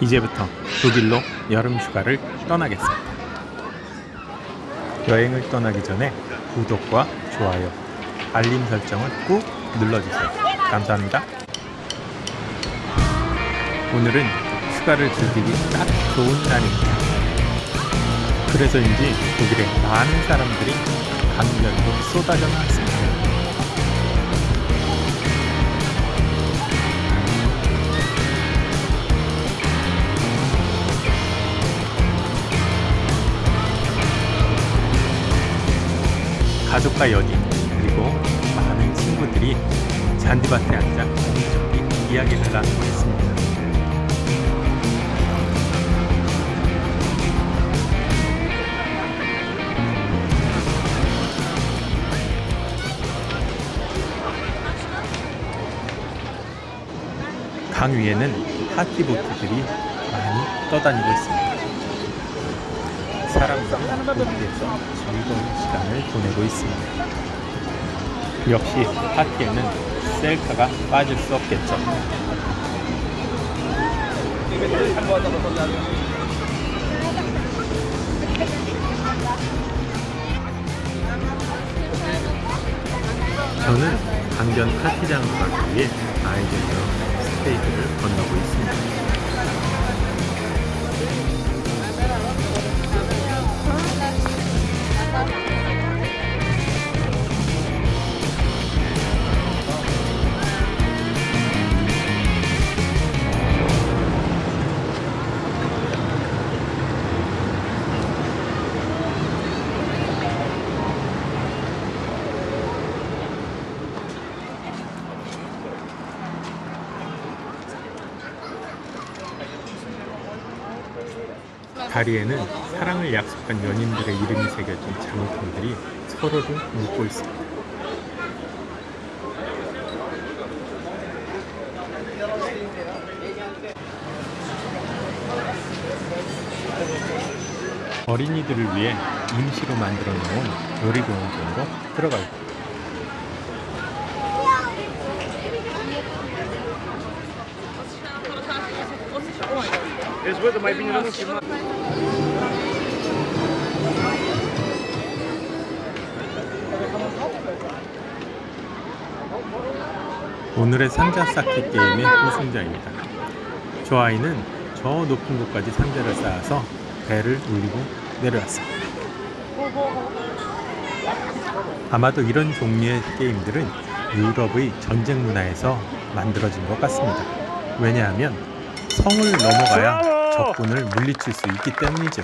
이제부터 독일로 여름 휴가를 떠나겠습니다. 여행을 떠나기 전에 구독과 좋아요, 알림 설정을 꾹 눌러주세요. 감사합니다. 오늘은 휴가를 즐기기 딱 좋은 날입니다. 그래서인지 독일에 많은 사람들이 강변으로 쏟아져 나왔습니다. 가족과 연인 그리고 많은 친구들이 잔디밭에 앉아 여기저기 이야기를 나누고 있습니다. 강 위에는 파티보트들이 많이 떠다니고 있습니다. 사람들은 거기에서 즐거운 시간을 보내고 있습니다. 역시 파티에는 셀카가 빠질 수 없겠죠. 저는 강변 파티장으로 가기 위해 아이들과 스테이지를 건너고 있습니다. 다리에는 사랑을 약속한 연인들의 이름이 새겨진 장로통들이 서로를 묶고 있습니다. 어린이들을 위해 임시로 만들어 놓은 놀이공원으로 들어갈 겁니다. Nicht 오늘의 상자 쌓기 게임의 우승자입니다. 저 아이는 저 높은 곳까지 상자를 쌓아서 배를 울리고 내려왔습니다. 아마도 이런 종류의 게임들은 유럽의 전쟁 문화에서 만들어진 것 같습니다. 왜냐하면 성을 넘어가야 적군을 물리칠 수 있기 때문이죠.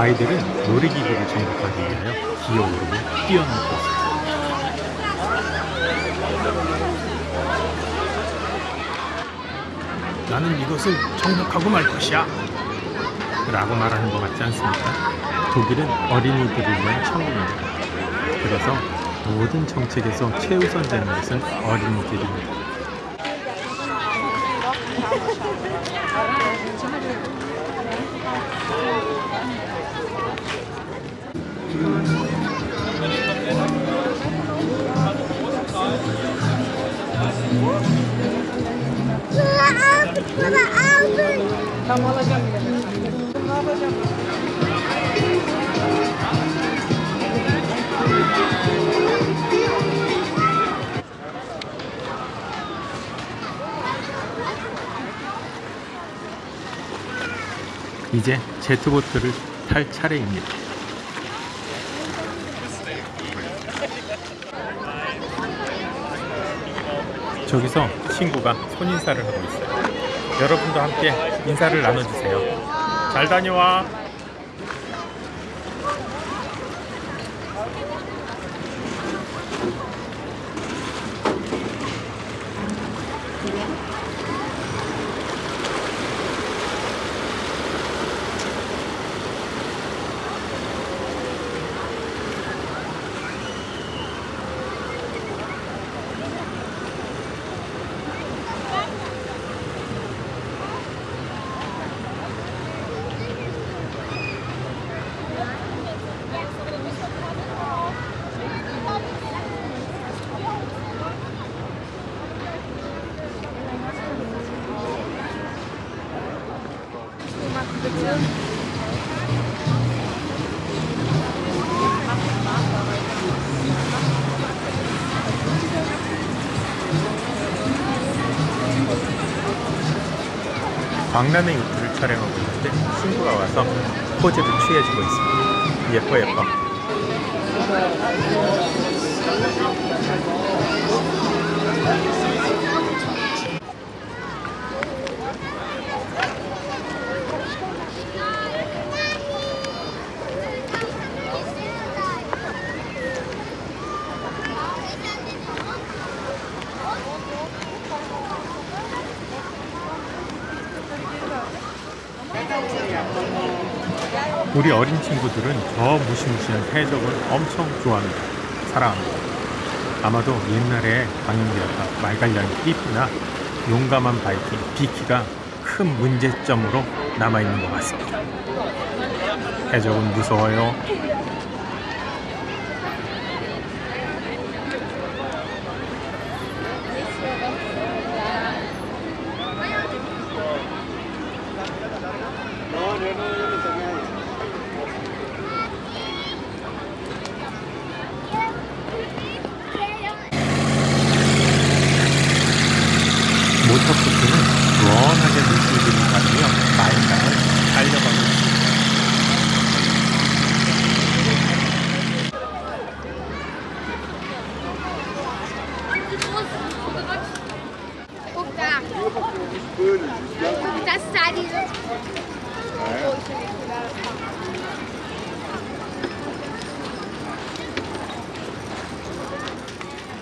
아이들은 놀이기구를 정복하기 위하여 기어오르고 뛰어넘고 있습니다. 나는 이것을 정복하고 말 것이야. 라고 말하는 것 같지 않습니까? 독일은 어린이들을 위한 천국입니다. 그래서 모든 정책에서 최우선 되는 것은 어린이들입니다. 이제 제트보트를 탈 차례입니다. 저기서 친구가 손인사를 하고 있어요. 여러분도 함께 인사를 나눠주세요. 잘 다녀와. 광란의 요트를 촬영하고 있는데 친구가 와서 포즈를 취해주고 있습니다. 예뻐 예뻐. 우리 어린 친구들은 저 무시무시한 해적을 엄청 좋아합니다. 사랑합니다. 아마도 옛날에 방영되었던 말갈량의 삐삐나 용감한 바이킹 비키가 큰 문제점으로 남아있는 것 같습니다. 해적은 무서워요. 모터코트는 시원하게 물줄기를 가르며 마인강을 달려가고 있습니다. Guck da. Das ist da diese.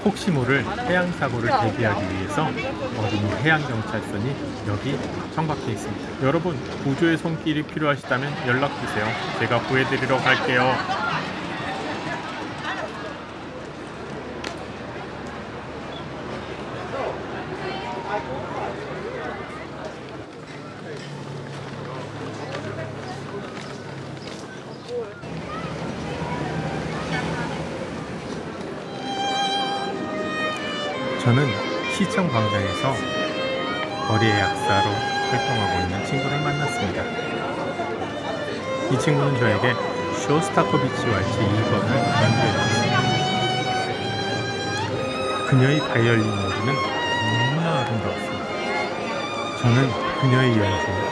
혹시 모를 해양 사고를 대비하기 위해서 어린이 해양 경찰선이 여기 정박해 있습니다. 여러분 구조의 손길이 필요하시다면 연락 주세요. 제가 구해드리러 갈게요. 저는 시청 광장에서 거리의 약사로 활동하고 있는 친구를 만났습니다. 이 친구는 저에게 쇼스타코비치 왈츠 2번을 연주해줬습니다. 그녀의 바이올린 연주는 너무나 아름다웠습니다. 저는 그녀의 연주에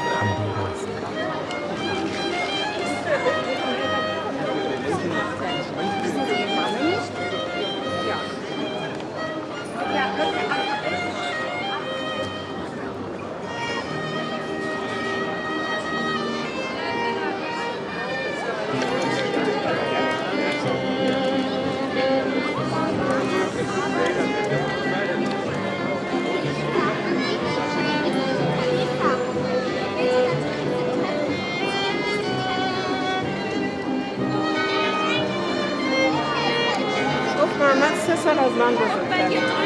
Mango.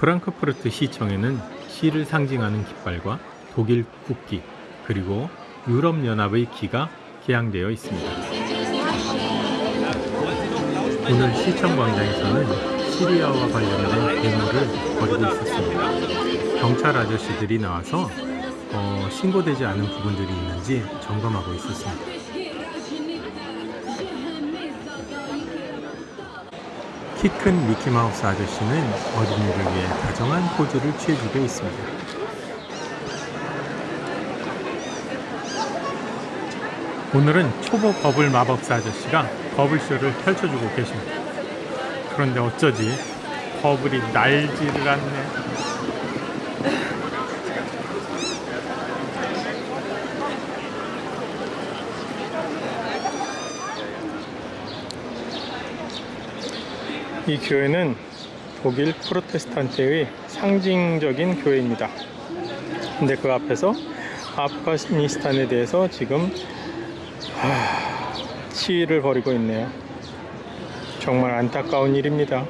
프랑크푸르트 시청에는 시를 상징하는 깃발과 독일 국기 그리고 유럽연합의 기가 개양되어 있습니다. 오늘 시청 광장에서는 시리아와 관련된 데모를 벌이고 있었습니다. 경찰 아저씨들이 나와서 어, 신고되지 않은 부분들이 있는지 점검하고 있었습니다. 키 큰 미키마우스 아저씨는 어린이를 위해 다정한 포즈를 취해주고 있습니다. 오늘은 초보 버블 마법사 아저씨가 버블쇼를 펼쳐주고 계십니다. 그런데 어쩌지 버블이 날지를 않네. 이 교회는 독일 프로테스탄트의 상징적인 교회입니다. 근데 그 앞에서 아프가니스탄에 대해서 지금 하, 시위를 벌이고 있네요. 정말 안타까운 일입니다.